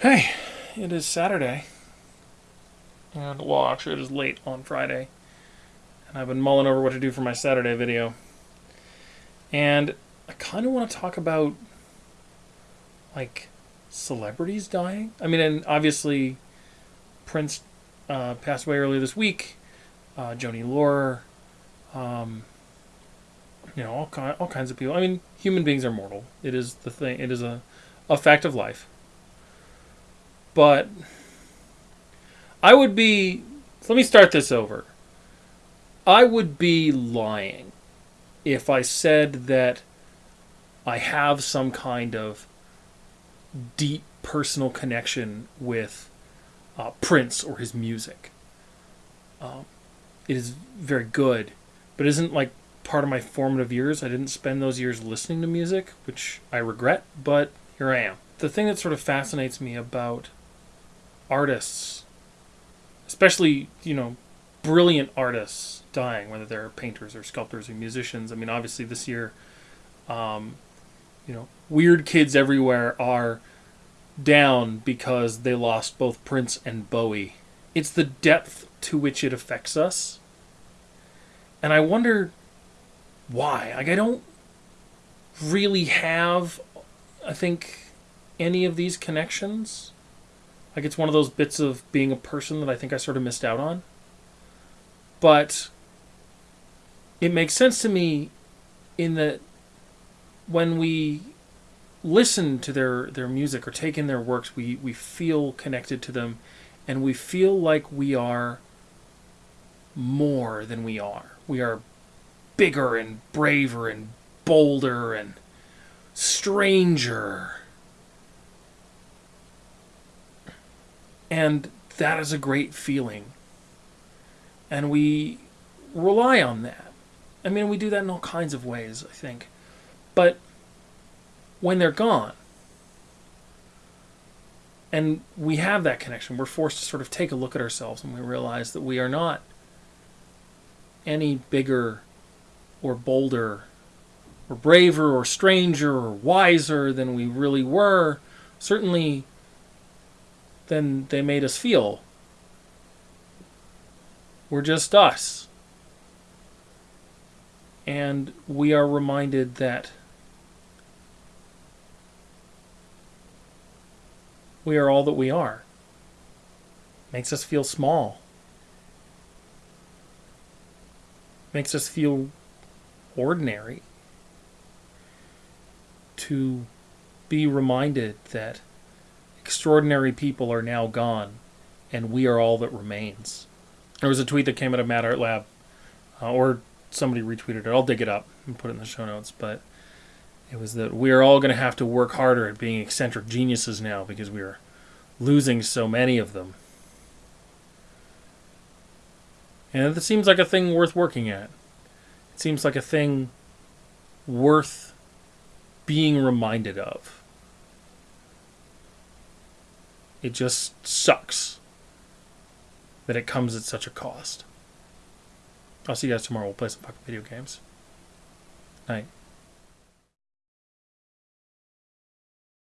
Hey, it is Saturday. And, well, actually, it is late on Friday. And I've been mulling over what to do for my Saturday video. And I kind of want to talk about, like, celebrities dying. I mean, and obviously, Prince uh, passed away earlier this week. Uh, Joanie Laurer, um, you know, all, ki- all kinds of people. I mean, human beings are mortal. It is the thing. It is a, a fact of life. But I would be. Let me start this over. I would be lying if I said that I have some kind of deep personal connection with uh, Prince or his music. Um, it is very good, but isn't like part of my formative years. I didn't spend those years listening to music, which I regret, but here I am. The thing that sort of fascinates me about artists, especially, you know, brilliant artists dying, whether they're painters or sculptors or musicians. I mean, obviously, this year, um, you know, weird kids everywhere are down because they lost both Prince and Bowie. It's the depth to which it affects us. And I wonder why. Like, I don't really have, I think, any of these connections. Like, it's one of those bits of being a person that I think I sort of missed out on. But it makes sense to me in that when we listen to their, their music or take in their works, we, we feel connected to them and we feel like we are more than we are. We are bigger and braver and bolder and stranger. And that is a great feeling. And we rely on that. I mean, we do that in all kinds of ways, I think. But when they're gone, and we have that connection, we're forced to sort of take a look at ourselves and we realize that we are not any bigger or bolder or braver or stranger or wiser than we really were, certainly than they made us feel. We're just us. And we are reminded that we are all that we are. Makes us feel small. Makes us feel ordinary. To be reminded that extraordinary people are now gone and we are all that remains. There was a tweet that came out of Mad Art Lab, uh, or somebody retweeted it. I'll dig it up and put it in the show notes. But it was that we are all going to have to work harder at being eccentric geniuses now because we are losing so many of them. And it seems like a thing worth working at. It seems like a thing worth being reminded of. It just sucks that it comes at such a cost. I'll see you guys tomorrow. We'll play some fucking video games. Night.